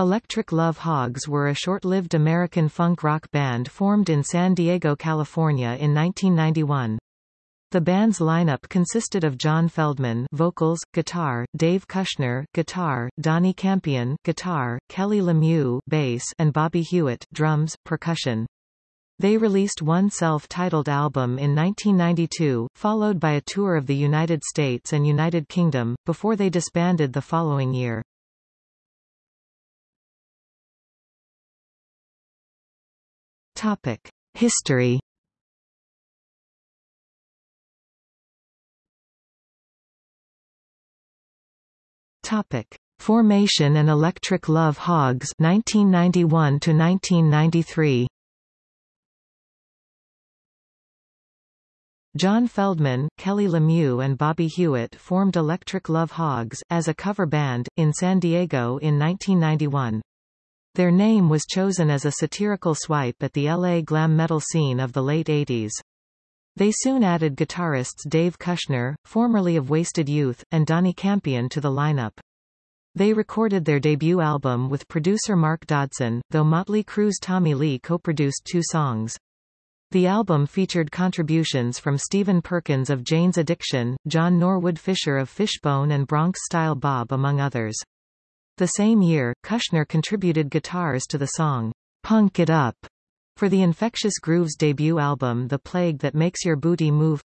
Electric Love Hogs were a short-lived American funk rock band formed in San Diego, California in 1991. The band's lineup consisted of John Feldmann vocals, guitar, Dave Kushner guitar, Donnie Campion guitar, Kelly Lemieux bass, and Bobby Hewitt drums, percussion. They released one self-titled album in 1992, followed by a tour of the United States and United Kingdom, before they disbanded the following year. Topic. History Topic: Formation and Electric Love Hogs 1991 to 1993. John Feldmann, Kelly Lemieux and Bobby Hewitt formed Electric Love Hogs, as a cover band, in San Diego in 1991. Their name was chosen as a satirical swipe at the LA glam metal scene of the late 80s. They soon added guitarists Dave Kushner, formerly of Wasted Youth, and Donnie Campion to the lineup. They recorded their debut album with producer Mark Dodson, though Motley Crue's Tommy Lee co-produced two songs. The album featured contributions from Stephen Perkins of Jane's Addiction, John Norwood Fisher of Fishbone and Bronx Style Bob among others. The same year, Kushner contributed guitars to the song, Punk It Up, for the Infectious Grooves debut album The Plague That Makes Your Booty Move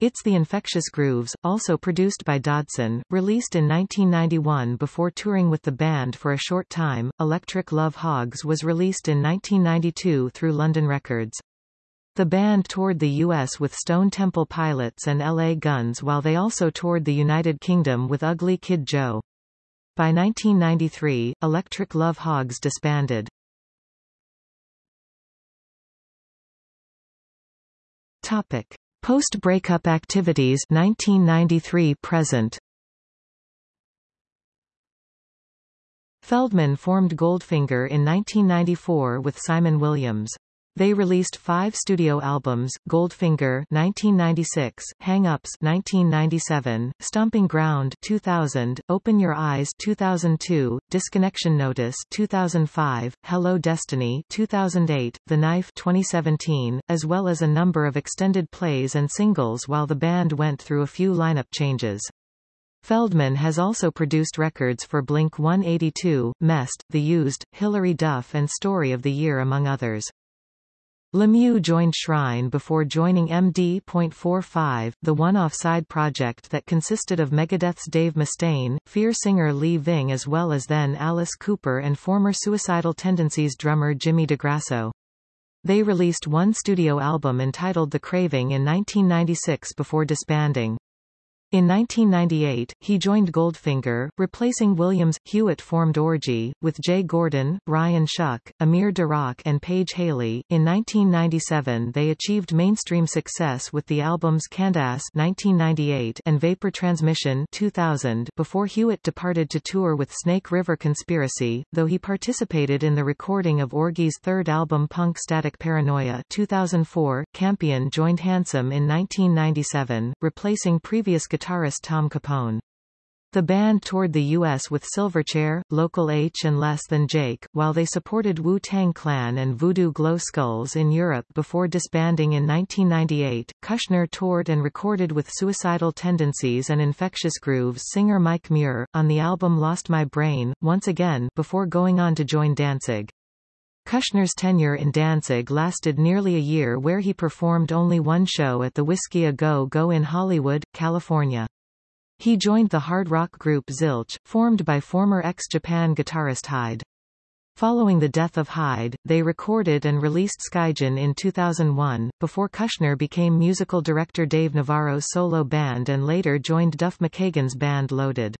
It's the Infectious Grooves, also produced by Dodson, released in 1991 before touring with the band for a short time. Electric Love Hogs was released in 1992 through London Records. The band toured the U.S. with Stone Temple Pilots and L.A. Guns while they also toured the United Kingdom with Ugly Kid Joe. By 1993, Electric Love Hogs disbanded. Topic: Post-breakup activities 1993 present. Feldmann formed Goldfinger in 1994 with Simon Williams. They released five studio albums, Goldfinger 1996, Hang Ups 1997, Stomping Ground 2000, Open Your Eyes 2002, Disconnection Notice 2005, Hello Destiny 2008, The Knife 2017, as well as a number of extended plays and singles while the band went through a few lineup changes. Feldmann has also produced records for Blink-182, Mest, The Used, Hilary Duff and Story of the Year among others. Lemieux joined Shrine before joining MD.45, the one-off side project that consisted of Megadeth's Dave Mustaine, Fear singer Lee Ving as well as then Alice Cooper and former Suicidal Tendencies drummer Jimmy DeGrasso. They released one studio album entitled The Craving in 1996 before disbanding. In 1998, he joined Goldfinger, replacing Williams. Hewitt formed Orgy, with Jay Gordon, Ryan Shuck, Amir Derakh and Paige Haley. In 1997 they achieved mainstream success with the albums Candyass 1998 and Vapor Transmission 2000 before Hewitt departed to tour with Snake River Conspiracy, though he participated in the recording of Orgy's third album Punk Static Paranoia 2004. Campion joined Handsome in 1997, replacing previous guitar guitarist Tom Capone. The band toured the U.S. with Silverchair, Local H and Less Than Jake, while they supported Wu-Tang Clan and Voodoo Glow Skulls in Europe before disbanding in 1998. Kushner toured and recorded with Suicidal Tendencies and Infectious Grooves singer Mike Muir, on the album Lost My Brain, once again, before going on to join Danzig. Kushner's tenure in Danzig lasted nearly a year where he performed only one show at the Whisky A Go Go in Hollywood, California. He joined the hard rock group Zilch, formed by former X Japan guitarist Hyde. Following the death of Hyde, they recorded and released Skyjin in 2001, before Kushner became musical director Dave Navarro's solo band and later joined Duff McKagan's band Loaded.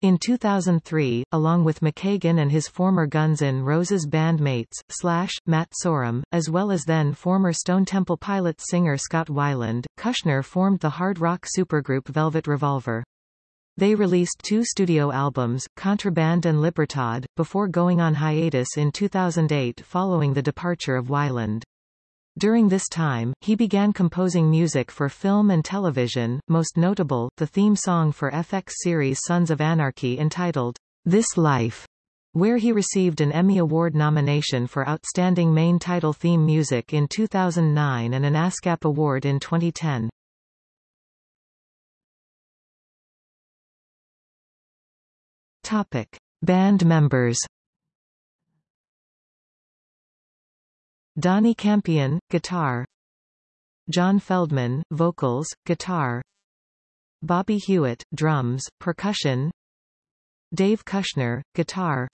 In 2003, along with McKagan and his former Guns N' Roses bandmates, Slash, Matt Sorum, as well as then former Stone Temple Pilots singer Scott Weiland, Kushner formed the hard rock supergroup Velvet Revolver. They released two studio albums, Contraband and Libertad, before going on hiatus in 2008 following the departure of Weiland. During this time, he began composing music for film and television, most notable, the theme song for FX series Sons of Anarchy entitled, This Life. where he received an Emmy Award nomination for Outstanding Main Title Theme Music in 2009 and an ASCAP Award in 2010. Topic. Band members Donnie Campion, guitar. John Feldmann, vocals, guitar. Bobby Hewitt, drums, percussion. Dave Kushner, guitar.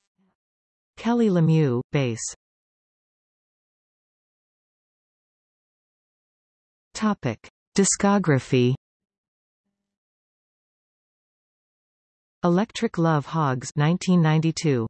Kelly Lemieux, bass. Topic. Discography. Electric Love Hogs 1992